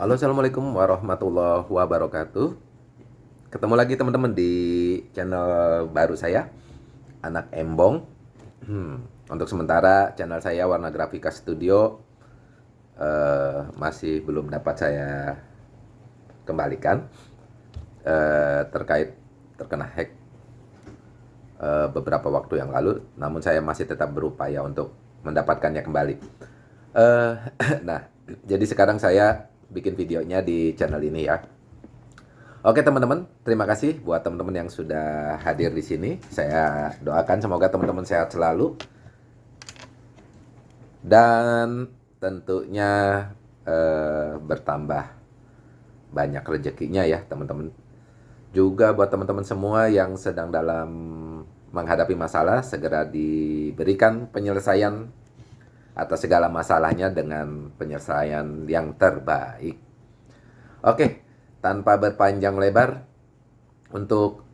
Halo Assalamualaikum warahmatullahi wabarakatuh. Ketemu lagi teman-teman di channel baru saya Anak Embong. Hmm, Untuk sementara channel saya Warna Grafika Studio uh, Masih belum dapat saya kembalikan uh, Terkait terkena hack uh, beberapa waktu yang lalu. Namun saya masih tetap berupaya untuk mendapatkannya kembali. Uh, Nah jadi sekarang saya bikin videonya di channel ini ya. Oke teman-teman, terima kasih buat teman-teman yang sudah hadir di sini. Saya doakan semoga teman-teman sehat selalu. Dan tentunya eh, bertambah banyak rezekinya ya teman-teman. Juga buat teman-teman semua yang sedang dalam menghadapi masalah, segera diberikan penyelesaian atas segala masalahnya dengan penyelesaian yang terbaik. Oke, tanpa berpanjang lebar, untuk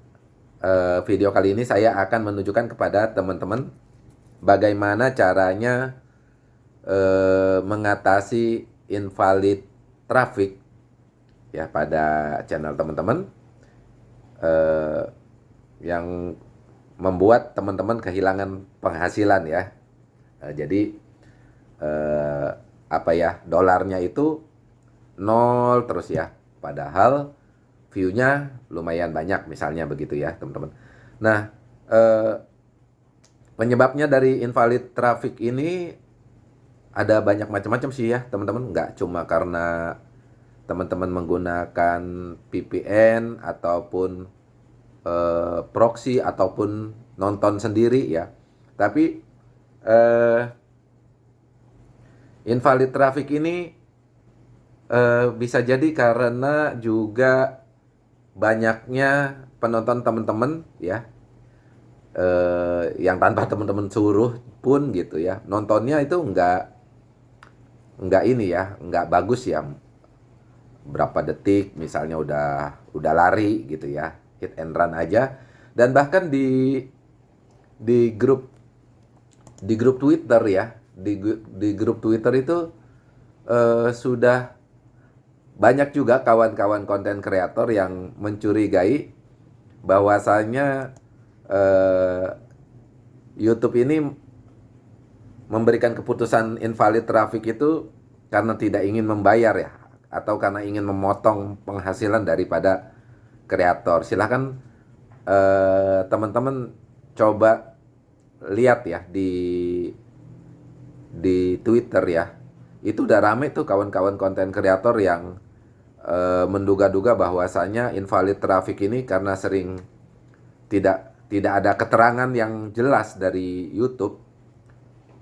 uh, video kali ini saya akan menunjukkan kepada teman-teman bagaimana caranya uh, mengatasi invalid traffic ya pada channel teman-teman uh, yang membuat teman-teman kehilangan penghasilan ya. Uh, jadi eh, apa ya dolarnya itu nol terus ya. Padahal viewnya lumayan banyak misalnya begitu ya teman-teman. Nah eh, penyebabnya dari invalid traffic ini ada banyak macam-macam sih ya teman-teman. Nggak cuma karena teman-teman menggunakan VPN ataupun eh, proxy ataupun nonton sendiri ya. Tapi eh, Invalid traffic ini uh, bisa jadi karena juga banyaknya penonton teman-teman ya. Uh, yang tanpa teman-teman suruh pun gitu ya. Nontonnya itu enggak enggak ini ya. Enggak bagus ya. Berapa detik misalnya udah udah lari gitu ya. Hit and run aja. Dan bahkan di di grup di grup Twitter ya di di grup Twitter itu uh, sudah banyak juga kawan-kawan konten kreator yang mencurigai bahwasanya uh, YouTube ini memberikan keputusan invalid traffic itu karena tidak ingin membayar ya atau karena ingin memotong penghasilan daripada kreator. Silahkan eh, teman-teman coba lihat ya di di Twitter ya. Itu udah rame tuh kawan-kawan konten kreator yang e, menduga-duga bahwasanya invalid traffic ini karena sering tidak tidak ada keterangan yang jelas dari YouTube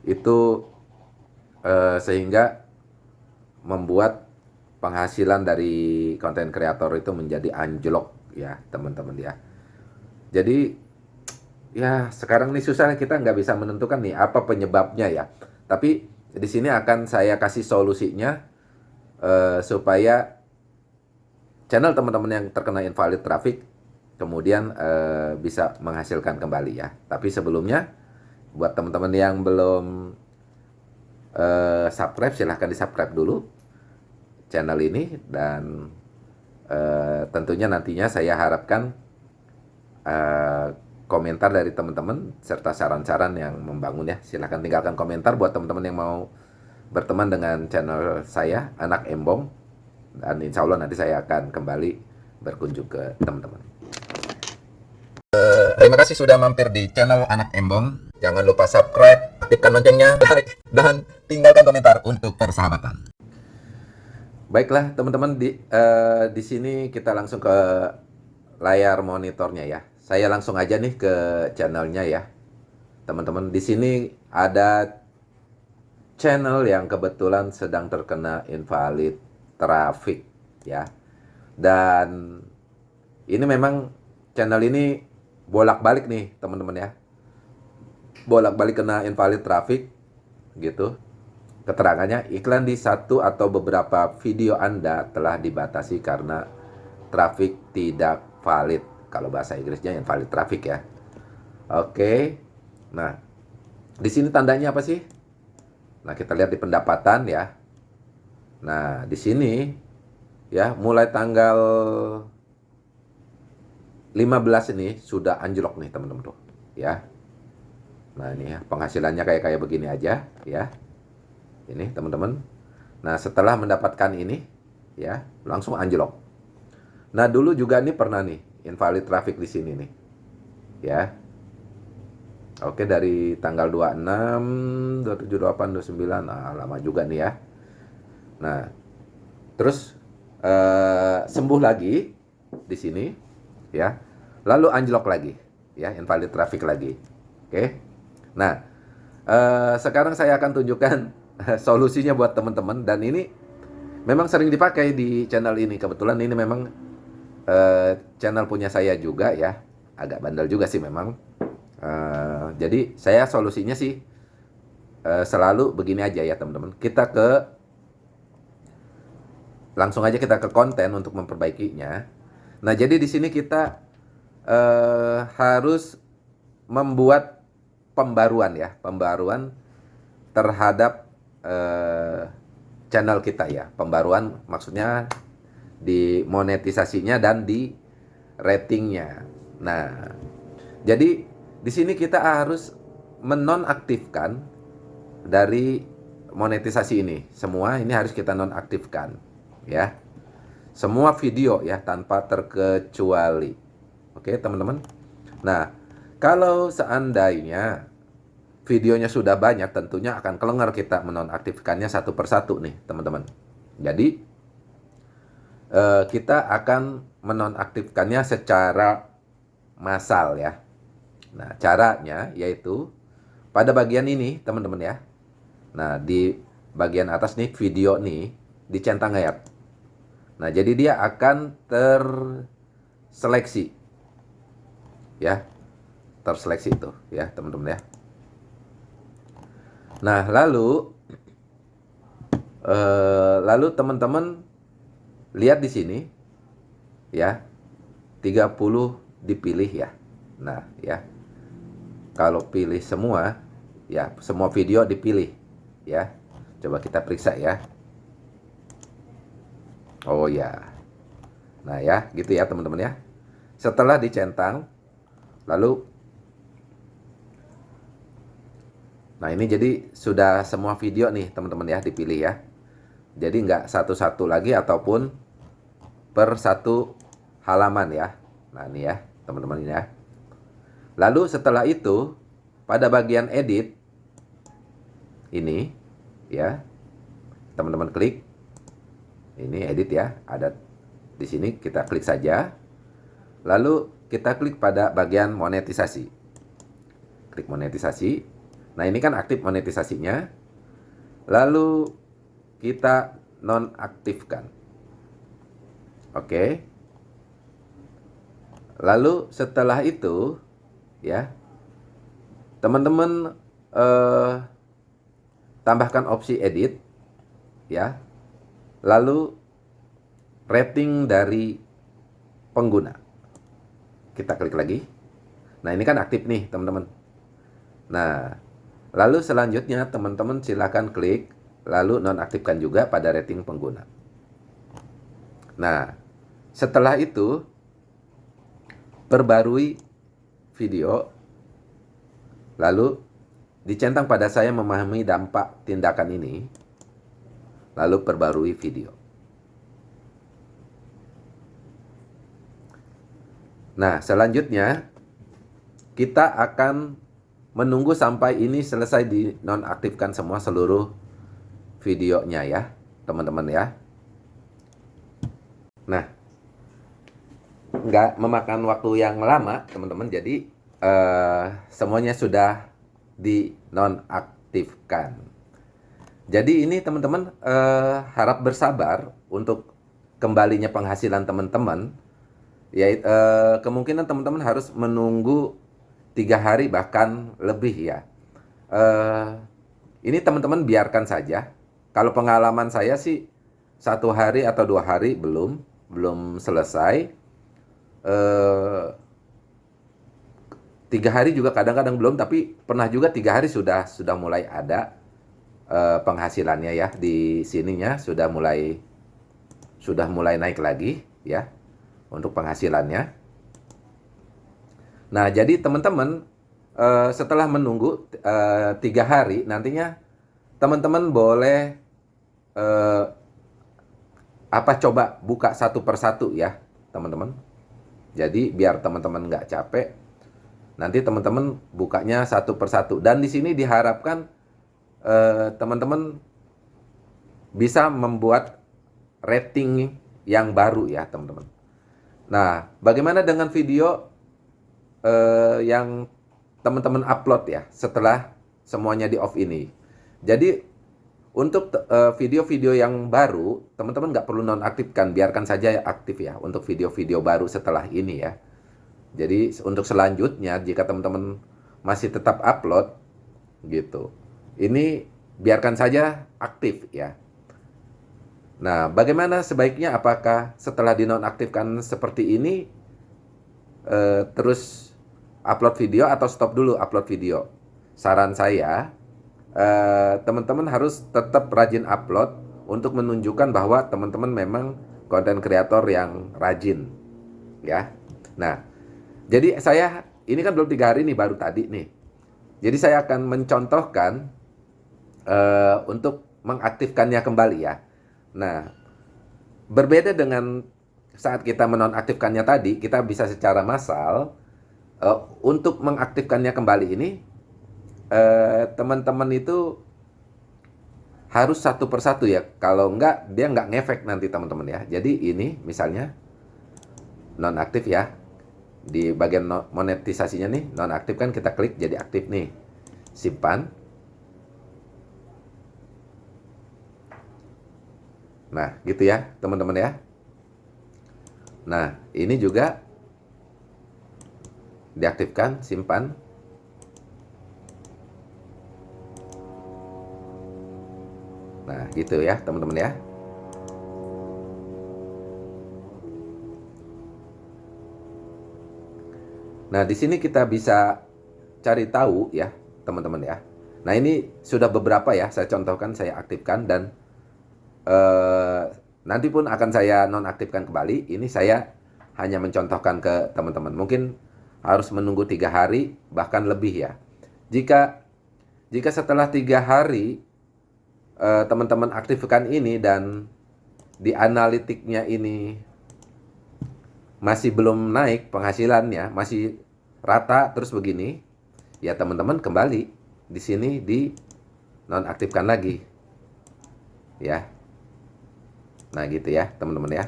itu e, sehingga membuat penghasilan dari konten kreator itu menjadi anjlok ya teman-teman ya. Jadi ya sekarang ini susah kita nggak bisa menentukan nih apa penyebabnya ya tapi di sini akan saya kasih solusinya uh, supaya channel teman-teman yang terkena invalid traffic kemudian uh, bisa menghasilkan kembali ya. Tapi sebelumnya buat teman-teman yang belum uh, subscribe silahkan di subscribe dulu channel ini dan uh, tentunya nantinya saya harapkan uh, komentar dari teman-teman serta saran-saran yang membangun ya. Silahkan tinggalkan komentar buat teman-teman yang mau berteman dengan channel saya, Anak Embong. Dan insya Allah nanti saya akan kembali berkunjung ke teman-teman. Uh, terima kasih sudah mampir di channel Anak Embong. Jangan lupa subscribe, aktifkan loncengnya, like, dan tinggalkan komentar untuk persahabatan. Baiklah teman-teman di uh, di sini kita langsung ke layar monitornya ya. Saya langsung aja nih ke channelnya ya. Teman-teman, di sini ada channel yang kebetulan sedang terkena invalid traffic ya. Dan ini memang channel ini bolak-balik nih, teman-teman ya. Bolak-balik kena invalid traffic gitu. Keterangannya iklan di satu atau beberapa video Anda telah dibatasi karena traffic tidak valid kalau bahasa Inggrisnya invalid traffic ya. Oke. Nah, di sini tandanya apa sih? Nah, kita lihat di pendapatan ya. Nah, di sini ya mulai tanggal 15 ini sudah anjlok nih teman-teman tuh ya nah ini ya penghasilannya kayak kayak begini aja ya ini teman-teman nah setelah mendapatkan ini ya langsung anjlok nah dulu juga ini pernah nih invalid traffic di sini nih ya Oke dari tanggal 26, 27, 28, 29, nah lama juga nih ya. Nah, terus uh, sembuh lagi di sini, ya. Lalu anjlok lagi, ya, invalid traffic lagi. Oke. Nah, uh, sekarang saya akan tunjukkan solusinya buat teman-teman dan ini memang sering dipakai di channel ini. Kebetulan ini memang uh, channel punya saya juga ya. Agak bandel juga sih memang Uh, jadi saya solusinya sih uh, selalu begini aja ya teman-teman. Kita ke langsung aja kita ke konten untuk memperbaikinya. Nah jadi di sini kita uh, harus membuat pembaruan ya, pembaruan terhadap uh, channel kita ya. Pembaruan maksudnya di monetisasinya dan di ratingnya. Nah jadi di sini kita harus menonaktifkan dari monetisasi ini. Semua ini harus kita nonaktifkan, ya. Semua video ya tanpa terkecuali. Oke, teman-teman. Nah, kalau seandainya videonya sudah banyak, tentunya akan kelengar kita menonaktifkannya satu persatu nih, teman-teman. Jadi, eh, kita akan menonaktifkannya secara massal ya. Nah, caranya yaitu pada bagian ini, teman-teman ya. Nah, di bagian atas nih video nih dicentang ayat. Nah, jadi dia akan terseleksi. Ya. Terseleksi itu ya, teman-teman ya. Nah, lalu eh, lalu teman-teman lihat di sini ya. 30 dipilih ya. Nah, ya kalau pilih semua, ya semua video dipilih, ya. Coba kita periksa ya. Oh ya. Nah ya, gitu ya teman-teman ya. Setelah dicentang, lalu Nah ini jadi sudah semua video nih teman-teman ya dipilih ya. Jadi nggak satu-satu lagi ataupun per satu halaman ya. Nah ini ya teman-teman ini ya. Lalu setelah itu pada bagian edit ini ya teman-teman klik. Ini edit ya ada di sini kita klik saja. Lalu kita klik pada bagian monetisasi. Klik monetisasi. Nah ini kan aktif monetisasinya. Lalu kita nonaktifkan oke lalu setelah itu ya. Teman-teman eh, tambahkan opsi edit ya. Lalu rating dari pengguna. Kita klik lagi. Nah, ini kan aktif nih, teman-teman. Nah, lalu selanjutnya teman-teman silakan klik lalu nonaktifkan juga pada rating pengguna. Nah, setelah itu perbarui video lalu dicentang pada saya memahami dampak tindakan ini lalu perbarui video. Nah, selanjutnya kita akan menunggu sampai ini selesai dinonaktifkan semua seluruh videonya ya, teman-teman ya. Nah, nggak memakan waktu yang lama teman-teman jadi uh, semuanya sudah dinonaktifkan. Jadi ini teman-teman uh, harap bersabar untuk kembalinya penghasilan teman-teman. Ya uh, kemungkinan teman-teman harus menunggu tiga hari bahkan lebih ya. Uh, ini teman-teman biarkan saja. Kalau pengalaman saya sih satu hari atau dua hari belum belum selesai eh, tiga hari juga kadang-kadang belum tapi pernah juga tiga hari sudah sudah mulai ada eh, penghasilannya ya di sininya sudah mulai sudah mulai naik lagi ya untuk penghasilannya. Nah, jadi teman-teman uh, setelah menunggu uh, tiga hari nantinya teman-teman boleh uh, apa coba buka satu persatu ya teman-teman. Jadi biar teman-teman nggak capek, nanti teman-teman bukanya satu persatu. Dan di sini diharapkan teman-teman bisa membuat rating yang baru ya teman-teman. Nah, bagaimana dengan video uh, yang teman-teman upload ya setelah semuanya di off ini? Jadi untuk eh, video-video uh, yang baru, teman-teman nggak perlu nonaktifkan, biarkan saja aktif ya untuk video-video baru setelah ini ya. Jadi untuk selanjutnya jika teman-teman masih tetap upload gitu, ini biarkan saja aktif ya. Nah, bagaimana sebaiknya apakah setelah dinonaktifkan seperti ini eh, terus upload video atau stop dulu upload video? Saran saya, teman-teman eh, harus tetap rajin upload untuk menunjukkan bahwa teman-teman memang konten kreator yang rajin, ya. Nah, jadi saya ini kan belum tiga hari nih baru tadi nih. Jadi saya akan mencontohkan uh, untuk mengaktifkannya kembali ya. Nah, berbeda dengan saat kita menonaktifkannya tadi, kita bisa secara massal uh, untuk mengaktifkannya kembali ini teman-teman uh, itu harus satu persatu ya. Kalau enggak, dia enggak ngefek nanti teman-teman ya. Jadi ini misalnya nonaktif ya. Di bagian monetisasinya nih, nonaktif kan kita klik jadi aktif nih. Simpan Nah, gitu ya, teman-teman ya. Nah, ini juga diaktifkan, simpan. Nah, gitu ya, teman-teman ya. Nah, di sini kita bisa cari tahu ya, teman-teman ya. Nah, ini sudah beberapa ya, saya contohkan, saya aktifkan dan eh, nanti pun akan saya nonaktifkan kembali. Ini saya hanya mencontohkan ke teman-teman. Mungkin harus menunggu tiga hari bahkan lebih ya. Jika jika setelah tiga hari eh, teman-teman aktifkan ini dan di analitiknya ini masih belum naik penghasilannya, masih rata terus begini, ya teman-teman kembali di sini di nonaktifkan lagi. Ya. Nah gitu ya teman-teman ya.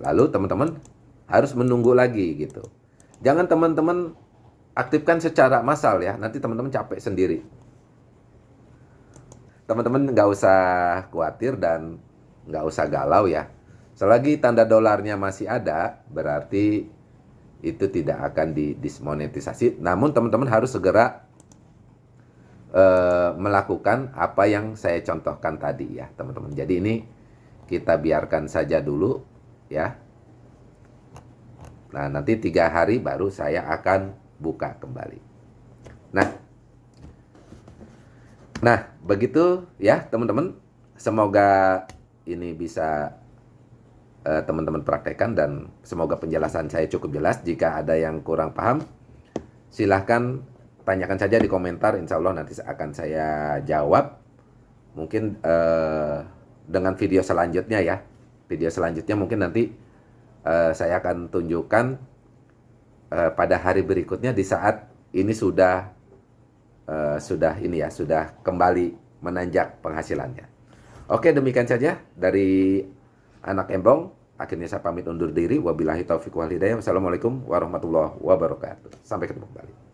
Lalu teman-teman harus menunggu lagi gitu. Jangan teman-teman aktifkan secara massal ya. Nanti teman-teman capek sendiri. Teman-teman nggak usah khawatir dan nggak usah galau ya. Selagi tanda dolarnya masih ada, berarti itu tidak akan didismonetisasi. Namun teman-teman harus segera uh, melakukan apa yang saya contohkan tadi ya teman-teman. Jadi ini kita biarkan saja dulu ya. Nah nanti tiga hari baru saya akan buka kembali. Nah, nah begitu ya teman-teman. Semoga ini bisa eh, teman-teman uh, praktekkan dan semoga penjelasan saya cukup jelas. Jika ada yang kurang paham, silahkan tanyakan saja di komentar, insya Allah nanti akan saya jawab. Mungkin uh, dengan video selanjutnya ya, video selanjutnya mungkin nanti uh, saya akan tunjukkan uh, pada hari berikutnya di saat ini sudah uh, sudah ini ya, sudah kembali menanjak penghasilannya. Oke, demikian saja dari anak Embong. Akhirnya saya pamit undur diri. Wabillahi taufiq wal hidayah. Wassalamualaikum warahmatullahi wabarakatuh. Sampai ketemu kembali.